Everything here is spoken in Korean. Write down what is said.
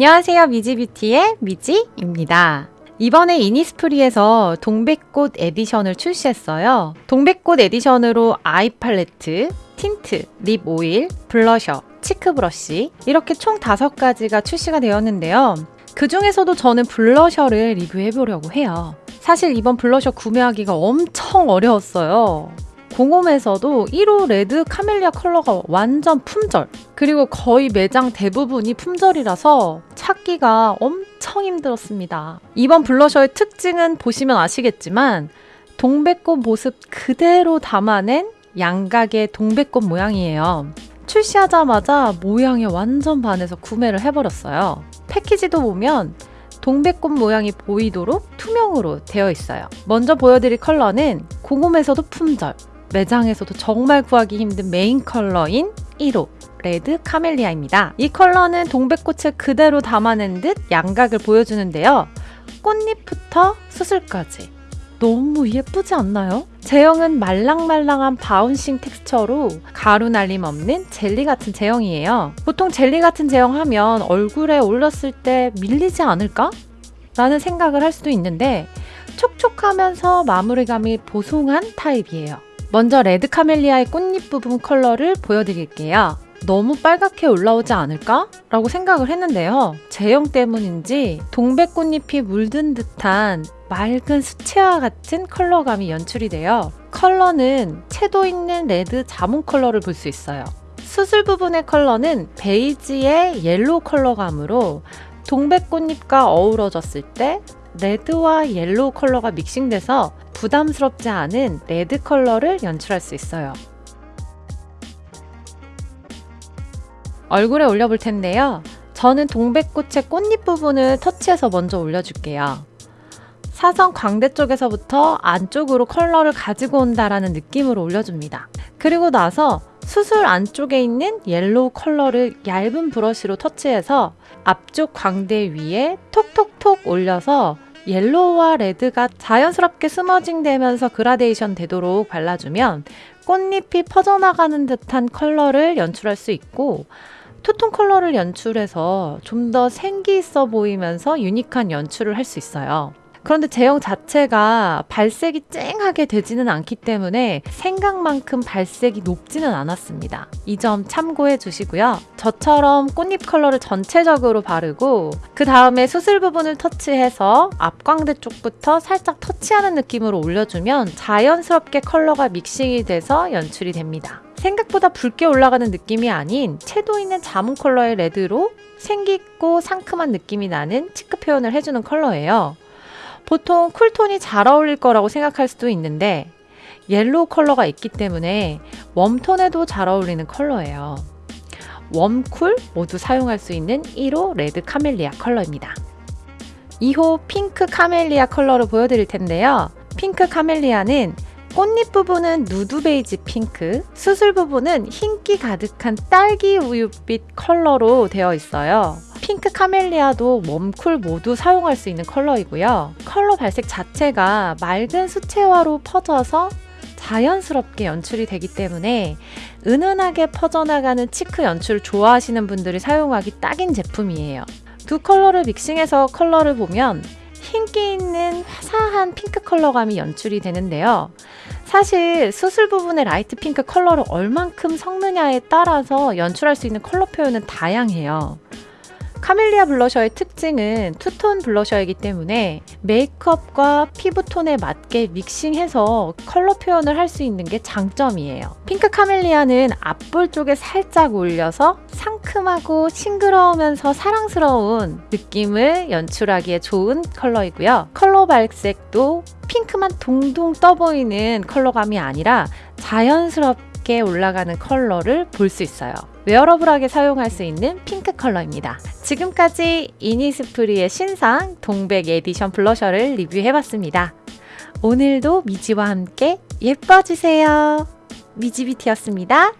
안녕하세요. 미지뷰티의 미지입니다. 이번에 이니스프리에서 동백꽃 edition을 출시했어요. 동백꽃 edition으로 eye palette, tint, lip oil, blusher, cheek brush 이렇게 총 다섯 가지가 출시가 되었는데요. 그 중에서도 저는 blusher를 리뷰해 보려고 해요. 사실 이번 블러셔 구매하기가 엄청 어려웠어요. 공홈에서도 1호 red camellia 컬러가 완전 품절. 그리고 거의 매장 대부분이 품절이라서 찾기가 엄청 힘들었습니다. 이번 블러셔의 특징은 보시면 아시겠지만 동백꽃 모습 그대로 담아낸 양각의 동백꽃 모양이에요. 출시하자마자 모양에 완전 반해서 구매를 해버렸어요. 패키지도 보면 동백꽃 모양이 보이도록 투명으로 되어 있어요. 먼저 보여드릴 컬러는 공홈에서도 품절, 매장에서도 정말 구하기 힘든 메인 컬러인 1호 red camellia입니다. 이 컬러는 동백꽃을 그대로 담아낸 듯 양각을 보여주는데요. 꽃잎부터 수술까지 너무 예쁘지 않나요? 제형은 말랑말랑한 bouncing texture로 가루 날림 없는 젤리 같은 제형이에요. 보통 젤리 같은 제형 하면 얼굴에 올렸을 때 밀리지 않을까? 라는 생각을 할 수도 있는데 촉촉하면서 마무리감이 보송한 타입이에요. 먼저 레드 카멜리아의 꽃잎 부분 컬러를 보여드릴게요. 너무 빨갛게 올라오지 않을까? 라고 생각을 했는데요. 제형 때문인지 동백꽃잎이 물든 듯한 맑은 수채화 같은 컬러감이 연출이 돼요. 컬러는 채도 있는 레드 자몽 컬러를 볼 수 있어요. 수술 부분의 컬러는 베이지의 옐로우 컬러감으로 동백꽃잎과 어우러졌을 때 레드와 옐로우 컬러가 믹싱돼서 부담스럽지 않은 레드 컬러를 연출할 수 있어요. 얼굴에 올려볼 텐데요. 저는 동백꽃의 꽃잎 부분을 터치해서 먼저 올려줄게요. 사선 광대 쪽에서부터 안쪽으로 컬러를 가지고 온다라는 느낌으로 올려줍니다. 그리고 나서 수술 안쪽에 있는 옐로우 컬러를 얇은 브러쉬로 터치해서 앞쪽 광대 위에 톡톡 톡 올려서 옐로우와 레드가 자연스럽게 smudging 되면서 그라데이션 되도록 발라주면 꽃잎이 퍼져나가는 듯한 컬러를 연출할 수 있고 투톤 컬러를 연출해서 좀 더 생기 있어 보이면서 유니크한 연출을 할 수 있어요. 그런데 제형 자체가 발색이 쨍하게 되지는 않기 때문에 생각만큼 발색이 높지는 않았습니다. 이 점 참고해 주시고요. 저처럼 꽃잎 컬러를 전체적으로 바르고 그 다음에 수술 부분을 터치해서 앞광대 쪽부터 살짝 터치하는 느낌으로 올려주면 자연스럽게 컬러가 믹싱이 돼서 연출이 됩니다. 생각보다 붉게 올라가는 느낌이 아닌 채도 있는 자몽 컬러의 레드로 생기 있고 상큼한 느낌이 나는 치크 표현을 해주는 컬러예요. 보통 쿨톤이 잘 어울릴 거라고 생각할 수도 있는데 옐로우 컬러가 있기 때문에 웜톤에도 잘 어울리는 컬러예요. 웜쿨 모두 사용할 수 있는 1호 레드 카멜리아 컬러입니다. 2호 핑크 카멜리아 컬러로 보여드릴 텐데요. 핑크 카멜리아는 꽃잎 부분은 누드 베이지 핑크, 수술 부분은 흰기 가득한 딸기 우유빛 컬러로 되어 있어요. 핑크 카멜리아도 웜쿨 모두 사용할 수 있는 컬러이고요. 컬러 발색 자체가 맑은 수채화로 퍼져서 자연스럽게 연출이 되기 때문에 은은하게 퍼져나가는 치크 연출을 좋아하시는 분들이 사용하기 딱인 제품이에요. 두 컬러를 믹싱해서 컬러를 보면 흰기 있는 화사한 핑크 컬러감이 연출이 되는데요. 사실 수술 부분의 라이트 핑크 컬러를 얼만큼 섞느냐에 따라서 연출할 수 있는 컬러 표현은 다양해요. 카멜리아 블러셔의 특징은 투톤 블러셔이기 때문에 메이크업과 피부톤에 맞게 믹싱해서 컬러 표현을 할 수 있는 게 장점이에요. 핑크 카멜리아는 앞볼 쪽에 살짝 올려서 상큼하고 싱그러우면서 사랑스러운 느낌을 연출하기에 좋은 컬러이고요. 컬러 발색도 핑크만 동동 떠 보이는 컬러감이 아니라 자연스럽게 올라가는 컬러를 볼 수 있어요. wearable하게 사용할 수 있는 핑크 컬러입니다. 지금까지 이니스프리의 신상 동백 에디션 블러셔를 리뷰해봤습니다. 오늘도 미지와 함께 예뻐지세요. 미지비티였습니다.